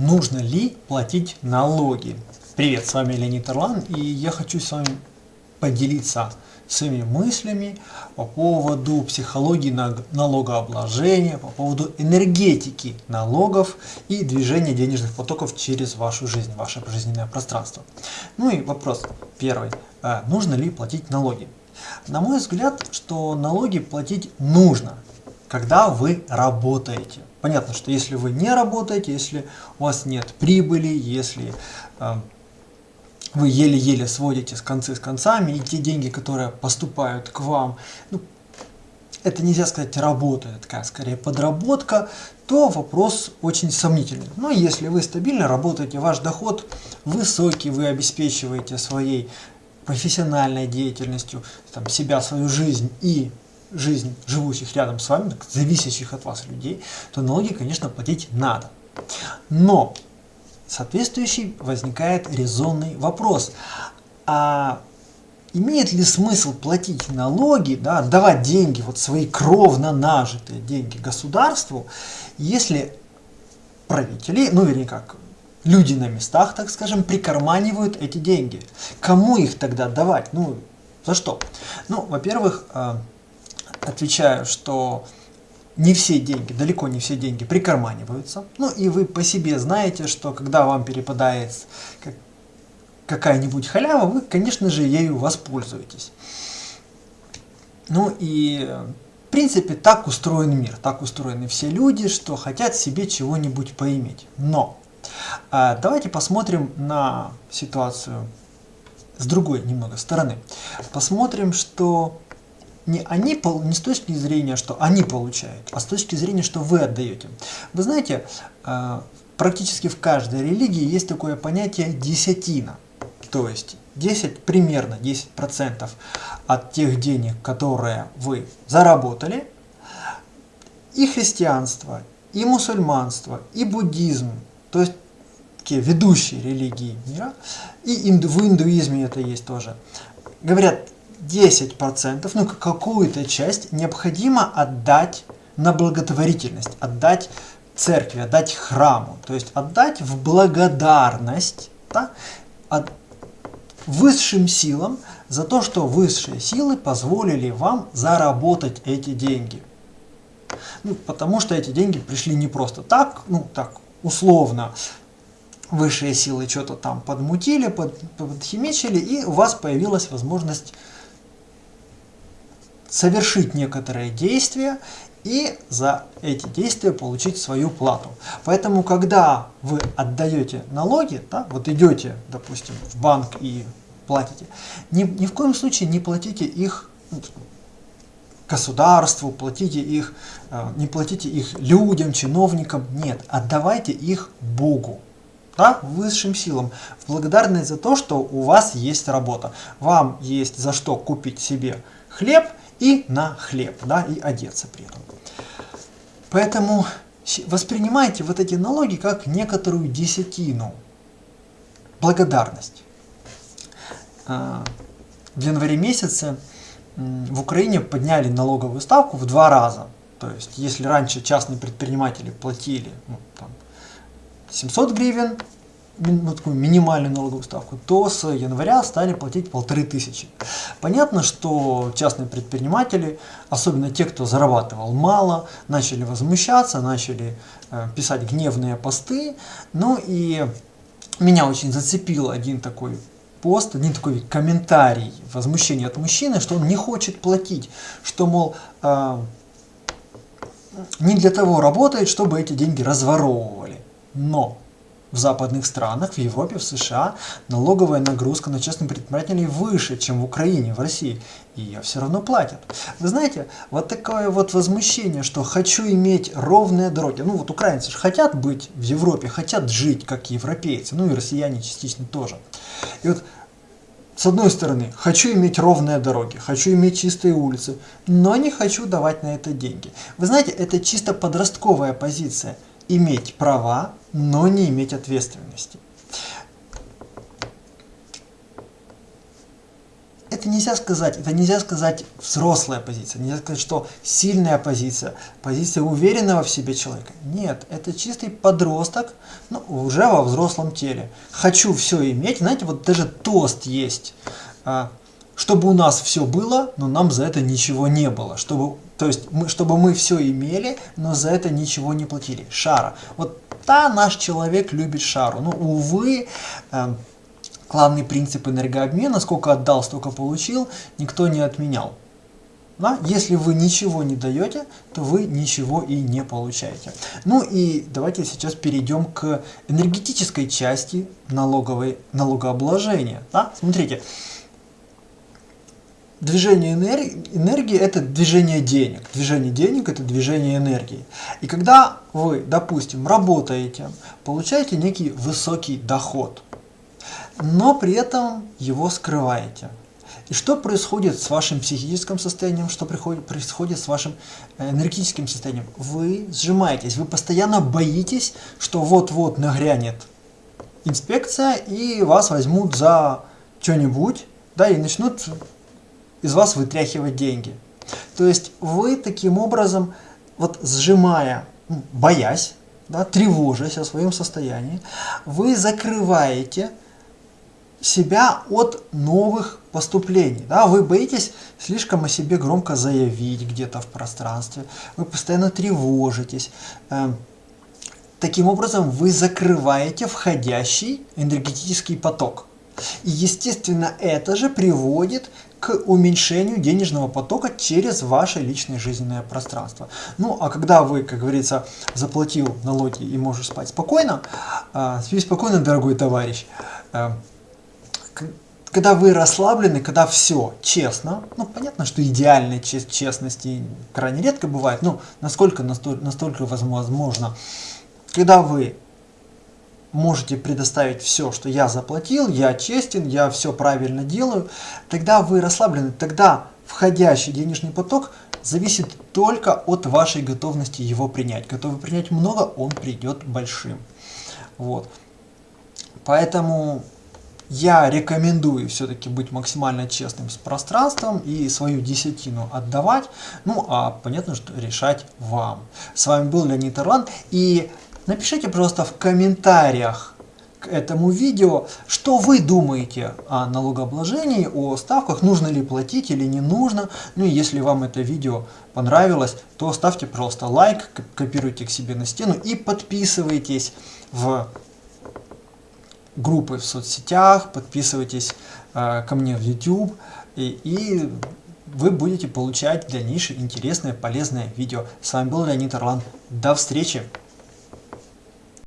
Нужно ли платить налоги? Привет, с вами Леонид Орлан, и я хочу с вами поделиться своими мыслями по поводу психологии налогообложения, по поводу энергетики налогов и движения денежных потоков через вашу жизнь, ваше жизненное пространство. Ну и вопрос первый. А нужно ли платить налоги? На мой взгляд, что налоги платить нужно, когда вы работаете. Понятно, что если вы не работаете, если у вас нет прибыли, если э, вы еле-еле сводите с концы с концами, и те деньги, которые поступают к вам, ну, это нельзя сказать работа, это такая скорее подработка, то вопрос очень сомнительный. Но если вы стабильно работаете, ваш доход высокий, вы обеспечиваете своей профессиональной деятельностью там, себя, свою жизнь и жизнь живущих рядом с вами, зависящих от вас людей, то налоги, конечно, платить надо. Но соответствующий возникает резонный вопрос. А имеет ли смысл платить налоги, да, отдавать деньги, вот свои кровно нажитые деньги государству, если правители, ну вернее как, люди на местах, так скажем, прикарманивают эти деньги. Кому их тогда давать? Ну, за что? Ну, во-первых, а, отвечаю, что не все деньги, далеко не все деньги прикарманиваются. Ну и вы по себе знаете, что когда вам перепадает какая-нибудь халява, вы, конечно же, ею воспользуетесь. Ну и в принципе так устроен мир, так устроены все люди, что хотят себе чего-нибудь поиметь. Но а, давайте посмотрим на ситуацию с другой немного стороны. Посмотрим, что не, они, не с точки зрения, что они получают, а с точки зрения, что вы отдаете. Вы знаете, а, практически в каждой религии есть такое понятие десятина. То есть 10, примерно 10% от тех денег, которые вы заработали, и христианство, и мусульманство, и буддизм, то есть такие ведущие религии мира, и инду, в индуизме это есть тоже, говорят, 10%, ну какую-то часть необходимо отдать на благотворительность, отдать церкви, отдать храму, то есть отдать в благодарность да, от высшим силам за то, что высшие силы позволили вам заработать эти деньги. Ну, потому что эти деньги пришли не просто так, ну так условно, высшие силы что-то там подмутили, под, подхимичили, и у вас появилась возможность совершить некоторые действия и за эти действия получить свою плату. Поэтому, когда вы отдаете налоги, да, вот идете, допустим, в банк и платите, ни, ни в коем случае не платите их ну, государству, платите их, э, не платите их людям, чиновникам, нет, отдавайте их Богу да, высшим силам, в благодарность за то, что у вас есть работа. Вам есть за что купить себе хлеб и на хлеб, да, и одеться при этом. Поэтому воспринимайте вот эти налоги как некоторую десятину, благодарность. А, в январе месяце в Украине подняли налоговую ставку в два раза. То есть, если раньше частные предприниматели платили ну, там, 700 гривен, ну, такую минимальную налоговую ставку, то с января стали платить полторы тысячи. Понятно, что частные предприниматели, особенно те, кто зарабатывал мало, начали возмущаться, начали э, писать гневные посты. Ну и меня очень зацепил один такой пост, один такой комментарий, возмущение от мужчины, что он не хочет платить, что, мол, э, не для того работает, чтобы эти деньги разворовывали. Но в западных странах, в Европе, в США налоговая нагрузка на частных предпринимателей выше, чем в Украине, в России. И ее все равно платят. Вы знаете, вот такое вот возмущение, что хочу иметь ровные дороги. Ну вот украинцы же хотят быть в Европе, хотят жить как европейцы, ну и россияне частично тоже. И вот с одной стороны, хочу иметь ровные дороги, хочу иметь чистые улицы, но не хочу давать на это деньги. Вы знаете, это чисто подростковая позиция – иметь права, но не иметь ответственности. Это нельзя сказать, это нельзя сказать взрослая позиция, нельзя сказать, что сильная позиция, позиция уверенного в себе человека. Нет, это чистый подросток, ну, уже во взрослом теле. Хочу все иметь, знаете, вот даже тост есть, а, чтобы у нас все было, но нам за это ничего не было, чтобы, то есть, мы, чтобы мы все имели, но за это ничего не платили. Шара. Вот да, наш человек любит шару. Но, увы, э, главный принцип энергообмена, сколько отдал, столько получил, никто не отменял. Да? Если вы ничего не даете, то вы ничего и не получаете. Ну и давайте сейчас перейдем к энергетической части налоговой, налогообложения. Да? Смотрите, движение энергии, энергии это движение денег. Движение денег это движение энергии. И когда вы, допустим, работаете, получаете некий высокий доход, но при этом его скрываете. И что происходит с вашим психическим состоянием, что происходит с вашим э, энергетическим состоянием? Вы сжимаетесь, вы постоянно боитесь, что вот-вот нагрянет инспекция и вас возьмут за что-нибудь, да, и начнут из вас вытряхивать деньги. То есть вы таким образом, вот сжимая, боясь, да, тревожась о своем состоянии, вы закрываете себя от новых поступлений. Да? Вы боитесь слишком о себе громко заявить где-то в пространстве, вы постоянно тревожитесь. Эм, таким образом вы закрываете входящий энергетический поток. И естественно это же приводит к уменьшению денежного потока через ваше личное жизненное пространство. Ну, а когда вы, как говорится, заплатил налоги и можешь спать спокойно, э, спи спокойно, дорогой товарищ, э, когда вы расслаблены, когда все честно, ну, понятно, что идеальной честности крайне редко бывает, но насколько настолько, настолько возможно, когда вы можете предоставить все, что я заплатил, я честен, я все правильно делаю, тогда вы расслаблены, тогда входящий денежный поток зависит только от вашей готовности его принять. Готовы принять много, он придет большим. Вот. Поэтому я рекомендую все-таки быть максимально честным с пространством и свою десятину отдавать. Ну, а понятно, что решать вам. С вами был Леонид Орлан. И напишите просто в комментариях к этому видео, что вы думаете о налогообложении, о ставках, нужно ли платить или не нужно. Ну и если вам это видео понравилось, то ставьте просто лайк, копируйте к себе на стену и подписывайтесь в группы в соцсетях, подписывайтесь э, ко мне в YouTube, и, и вы будете получать дальнейшие интересные, полезные видео. С вами был Леонид Орлан. До встречи!